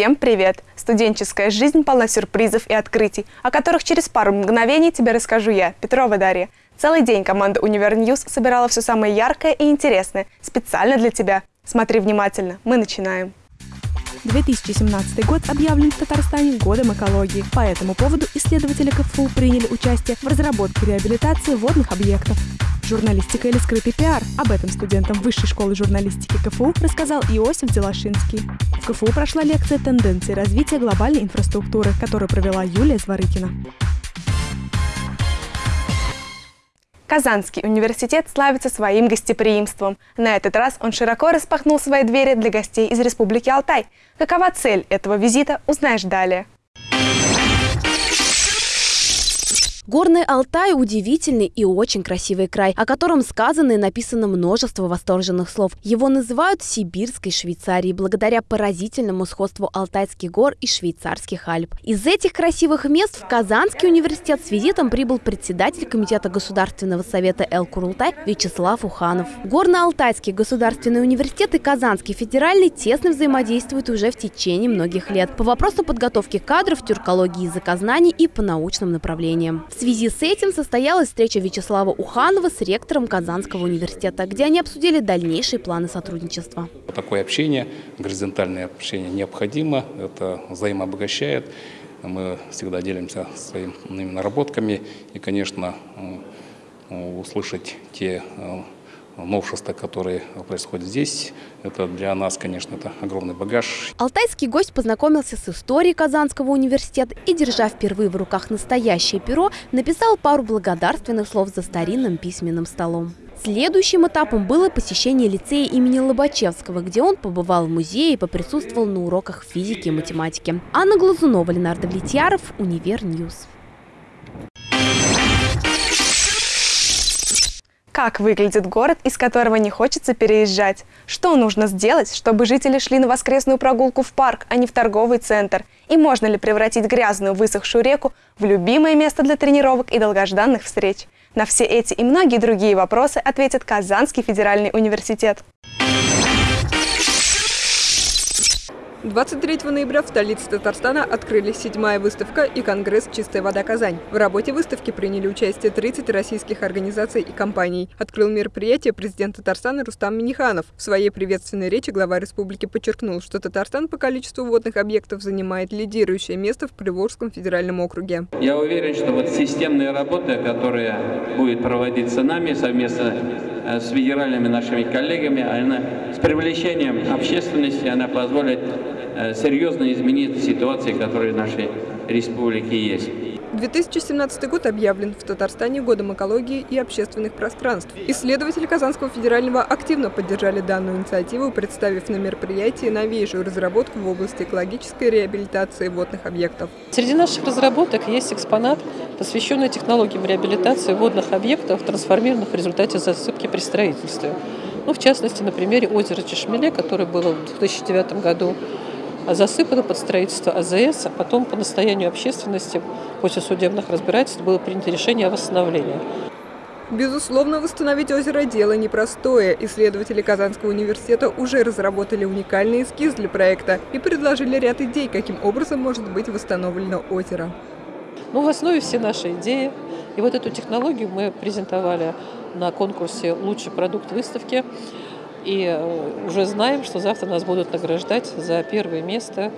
Всем привет! Студенческая жизнь полна сюрпризов и открытий, о которых через пару мгновений тебе расскажу я, Петрова Дарья. Целый день команда Univer News собирала все самое яркое и интересное специально для тебя. Смотри внимательно, мы начинаем. 2017 год объявлен в Татарстане годом экологии. По этому поводу исследователи КФУ приняли участие в разработке реабилитации водных объектов. Журналистика или скрытый пиар? Об этом студентам Высшей школы журналистики КФУ рассказал Иосиф Дзялошинский. В КФУ прошла лекция «Тенденции развития глобальной инфраструктуры», которую провела Юлия Зворыкина. Казанский университет славится своим гостеприимством. На этот раз он широко распахнул свои двери для гостей из Республики Алтай. Какова цель этого визита, узнаешь далее. Горный Алтай – удивительный и очень красивый край, о котором сказано и написано множество восторженных слов. Его называют Сибирской Швейцарией благодаря поразительному сходству Алтайских гор и швейцарских Альп. Из этих красивых мест в Казанский университет с визитом прибыл председатель Комитета Государственного совета Эл Курултай Вячеслав Уханов. Горно-Алтайский государственный университет и Казанский федеральный тесно взаимодействуют уже в течение многих лет по вопросу подготовки кадров, тюркологии языкознаний и по научным направлениям. В связи с этим состоялась встреча Вячеслава Уханова с ректором Казанского университета, где они обсудили дальнейшие планы сотрудничества. Такое общение, горизонтальное общение необходимо, это взаимообогащает. Мы всегда делимся своими наработками и, конечно, услышать те э, новшества, которые происходят здесь. Это для нас, конечно, это огромный багаж. Алтайский гость познакомился с историей Казанского университета и, держа впервые в руках настоящее перо, написал пару благодарственных слов за старинным письменным столом. Следующим этапом было посещение лицея имени Лобачевского, где он побывал в музее и поприсутствовал на уроках физики и математики. Анна Глазунова, Ленар Давлетьяров, Univer News. Как выглядит город, из которого не хочется переезжать? Что нужно сделать, чтобы жители шли на воскресную прогулку в парк, а не в торговый центр? И можно ли превратить грязную высохшую реку в любимое место для тренировок и долгожданных встреч? На все эти и многие другие вопросы ответит Казанский федеральный университет. 23 ноября в столице Татарстана открылись седьмая выставка и конгресс «Чистая вода Казань». В работе выставки приняли участие 30 российских организаций и компаний. Открыл мероприятие президент Татарстана Рустам Миниханов. В своей приветственной речи глава республики подчеркнул, что Татарстан по количеству водных объектов занимает лидирующее место в Приволжском федеральном округе. Я уверен, что вот системная работа, которая будет проводиться нами совместно с федеральными нашими коллегами, она с привлечением общественности, она позволит Э, серьезно изменить ситуацию, которая в нашей республике есть. 2017 год объявлен в Татарстане годом экологии и общественных пространств. Исследователи Казанского федерального активно поддержали данную инициативу, представив на мероприятии новейшую разработку в области экологической реабилитации водных объектов. Среди наших разработок есть экспонат, посвященный технологиям реабилитации водных объектов, трансформированных в результате засыпки при строительстве. Ну, в частности, на примере озера Чешмеле, которое было в 2009 году засыпано под строительство АЗС, а потом по настоянию общественности после судебных разбирательств было принято решение о восстановлении. Безусловно, восстановить озеро – дело непростое. Исследователи Казанского университета уже разработали уникальный эскиз для проекта и предложили ряд идей, каким образом может быть восстановлено озеро. Ну, в основе все наши идеи. И вот эту технологию мы презентовали на конкурсе «Лучший продукт выставки». И э, уже знаем, что завтра нас будут награждать за первое место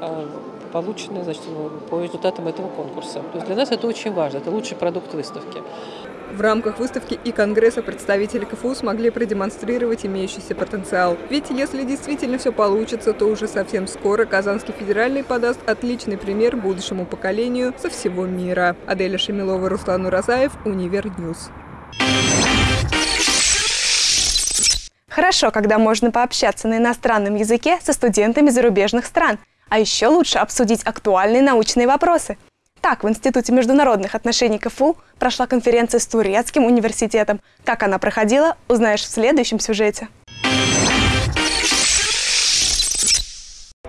э, полученное значит, по результатам этого конкурса. То есть для нас это очень важно, это лучший продукт выставки. В рамках выставки и Конгресса представители КФУ смогли продемонстрировать имеющийся потенциал. Ведь если действительно все получится, то уже совсем скоро Казанский федеральный подаст отличный пример будущему поколению со всего мира. Аделя Шамилова, Руслан Уразаев, Univer News. Хорошо, когда можно пообщаться на иностранном языке со студентами зарубежных стран. А еще лучше обсудить актуальные научные вопросы. Так, в Институте международных отношений КФУ прошла конференция с Турецким университетом. Как она проходила, узнаешь в следующем сюжете.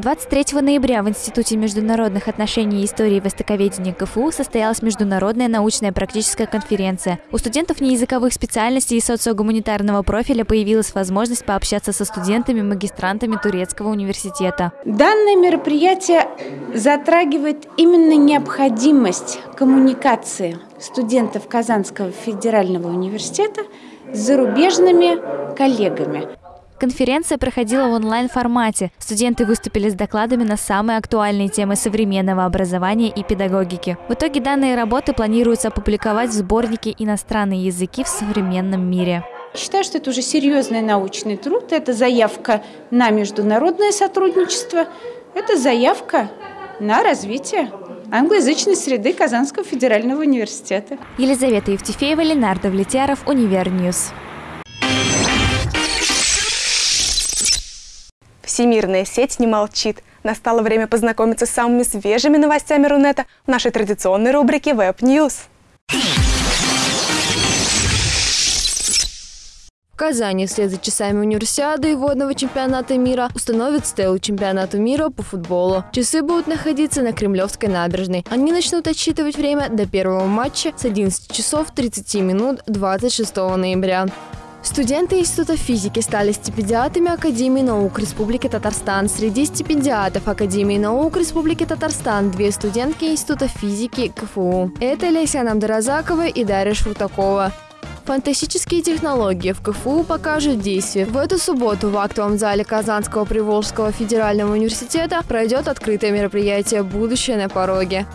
23 ноября в Институте международных отношений и истории востоковедения КФУ состоялась международная научная практическая конференция. У студентов неязыковых специальностей и социогуманитарного профиля появилась возможность пообщаться со студентами-магистрантами Турецкого университета. Данное мероприятие затрагивает именно необходимость коммуникации студентов Казанского федерального университета с зарубежными коллегами. Конференция проходила в онлайн-формате. Студенты выступили с докладами на самые актуальные темы современного образования и педагогики. В итоге данные работы планируется опубликовать в сборнике «Иностранные языки в современном мире». Считаю, что это уже серьезный научный труд, это заявка на международное сотрудничество, это заявка на развитие англоязычной среды Казанского федерального университета. Елизавета Евтефеева, Ленар Давлетьяров, Univer News. Всемирная сеть не молчит. Настало время познакомиться с самыми свежими новостями Рунета в нашей традиционной рубрике Web News. В Казани вслед за часами универсиады и водного чемпионата мира установят стелу чемпионата мира по футболу. Часы будут находиться на Кремлевской набережной. Они начнут отсчитывать время до первого матча с 11 часов 30 минут 26 ноября. Студенты Института физики стали стипендиатами Академии наук Республики Татарстан. Среди стипендиатов Академии наук Республики Татарстан две студентки Института физики КФУ. Это Леся Намдаразакова и Дарья Швуртакова. Фантастические технологии в КФУ покажут действие. В эту субботу в актовом зале Казанского Приволжского федерального университета пройдет открытое мероприятие «Будущее на пороге».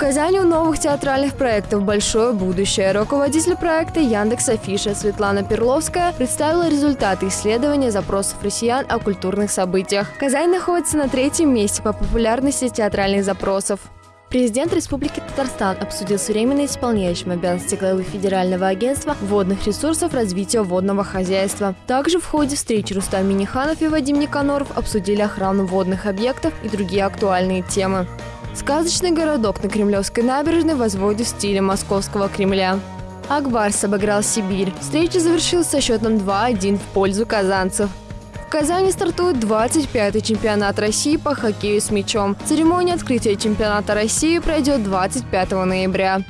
Казани у новых театральных проектов большое будущее. Руководитель проекта Яндекс Афиша Светлана Перловская представила результаты исследования запросов россиян о культурных событиях. Казань находится на третьем месте по популярности театральных запросов. Президент Республики Татарстан обсудил с временно исполняющим обязанности главы Федерального агентства водных ресурсов развития водного хозяйства. Также в ходе встречи Рустам Миниханов и Вадим Никаноров обсудили охрану водных объектов и другие актуальные темы. Сказочный городок на Кремлевской набережной возводит в стиле московского Кремля. Акбарс обыграл Сибирь. Встреча завершилась со счетом 2-1 в пользу казанцев. В Казани стартует 25-й чемпионат России по хоккею с мячом. Церемония открытия чемпионата России пройдет 25 ноября.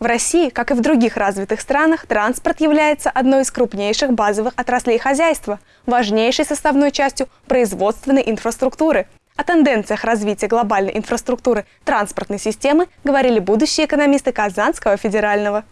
В России, как и в других развитых странах, транспорт является одной из крупнейших базовых отраслей хозяйства, важнейшей составной частью производственной инфраструктуры. О тенденциях развития глобальной инфраструктуры транспортной системы говорили будущие экономисты Казанского федерального.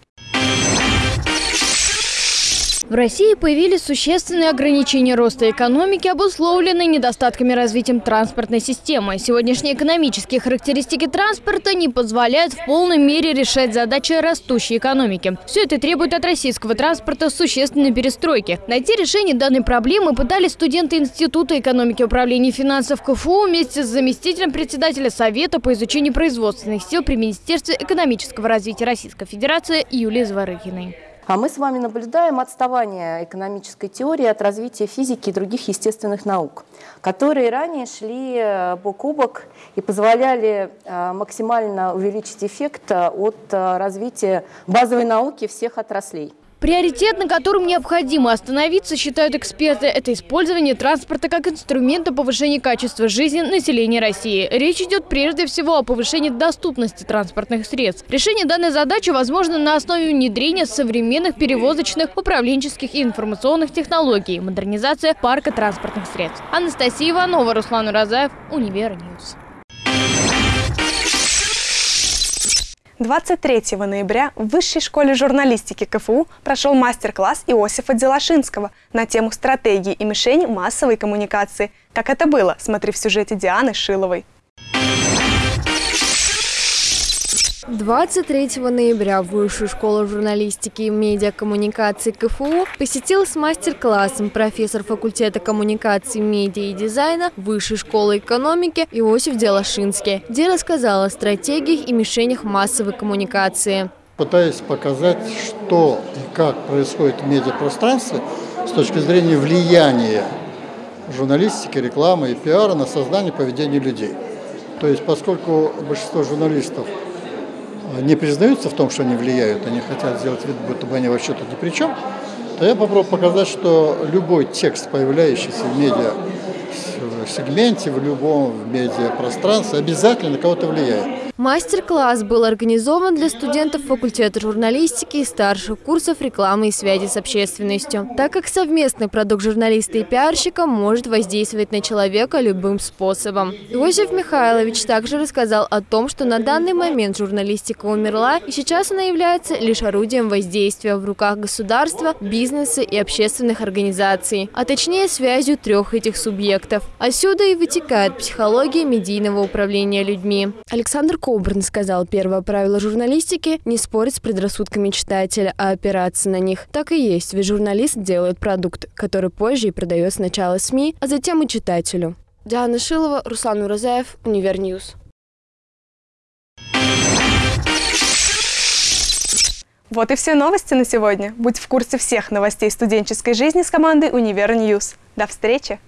В России появились существенные ограничения роста экономики, обусловленные недостатками развития транспортной системы. Сегодняшние экономические характеристики транспорта не позволяют в полной мере решать задачи растущей экономики. Все это требует от российского транспорта существенной перестройки. Найти решение данной проблемы пытались студенты Института экономики управления финансов КФУ вместе с заместителем председателя Совета по изучению производственных сил при Министерстве экономического развития Российской Федерации Юлией Зворыхиной. А мы с вами наблюдаем отставание экономической теории от развития физики и других естественных наук, которые ранее шли э, бок о бок и позволяли э, максимально увеличить эффект э, от развития базовой науки всех отраслей. Приоритет, на котором необходимо остановиться, считают эксперты, это использование транспорта как инструмента повышения качества жизни населения России. Речь идет прежде всего о повышении доступности транспортных средств. Решение данной задачи возможно на основе внедрения современных перевозочных, управленческих и информационных технологий, модернизация парка транспортных средств. Анастасия Иванова, Руслан Уразаев, Univer News. 23 ноября в Высшей школе журналистики КФУ прошел мастер-класс Иосифа Делашинского на тему стратегии и мишень массовой коммуникации. Как это было, смотри в сюжете Дианы Шиловой. 23 ноября Высшую школу журналистики и медиакоммуникации КФУ посетил с мастер-классом профессор факультета коммуникации, медиа и дизайна Высшей школы экономики Иосиф Делашинский, где рассказал о стратегиях и мишенях массовой коммуникации. Пытаясь показать, что и как происходит в медиапространстве с точки зрения влияния журналистики, рекламы и пиара на создание поведения людей. То есть, поскольку большинство журналистов не признаются в том, что они влияют, они хотят сделать вид, будто бы они вообще тут ни при чем, то я попробую показать, что любой текст, появляющийся в медиа сегменте, в любом медиапространстве, обязательно на кого-то влияет. Мастер-класс был организован для студентов факультета журналистики и старших курсов рекламы и связи с общественностью, так как совместный продукт журналиста и пиарщика может воздействовать на человека любым способом. Иосиф Михайлович также рассказал о том, что на данный момент журналистика умерла, и сейчас она является лишь орудием воздействия в руках государства, бизнеса и общественных организаций, а точнее связью трех этих субъектов. Отсюда и вытекает психология медийного управления людьми. Александр Кобрн сказал, первое правило журналистики – не спорить с предрассудками читателя, а опираться на них. Так и есть, ведь журналист делает продукт, который позже и продает сначала СМИ, а затем и читателю. Диана Шилова, Руслан Уразаев, Univer News. Вот и все новости на сегодня. Будь в курсе всех новостей студенческой жизни с командой Универ До встречи!